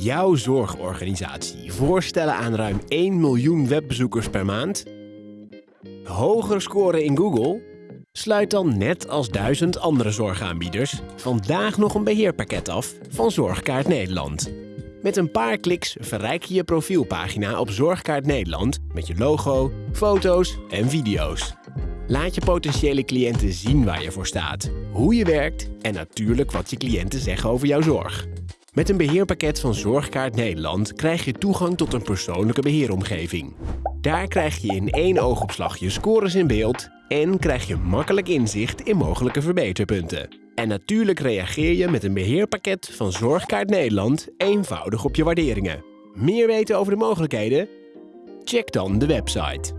Jouw zorgorganisatie voorstellen aan ruim 1 miljoen webbezoekers per maand? Hoger scoren in Google? Sluit dan net als duizend andere zorgaanbieders vandaag nog een beheerpakket af van Zorgkaart Nederland. Met een paar kliks verrijk je je profielpagina op Zorgkaart Nederland met je logo, foto's en video's. Laat je potentiële cliënten zien waar je voor staat, hoe je werkt en natuurlijk wat je cliënten zeggen over jouw zorg. Met een beheerpakket van Zorgkaart Nederland krijg je toegang tot een persoonlijke beheeromgeving. Daar krijg je in één oogopslag je scores in beeld en krijg je makkelijk inzicht in mogelijke verbeterpunten. En natuurlijk reageer je met een beheerpakket van Zorgkaart Nederland eenvoudig op je waarderingen. Meer weten over de mogelijkheden? Check dan de website.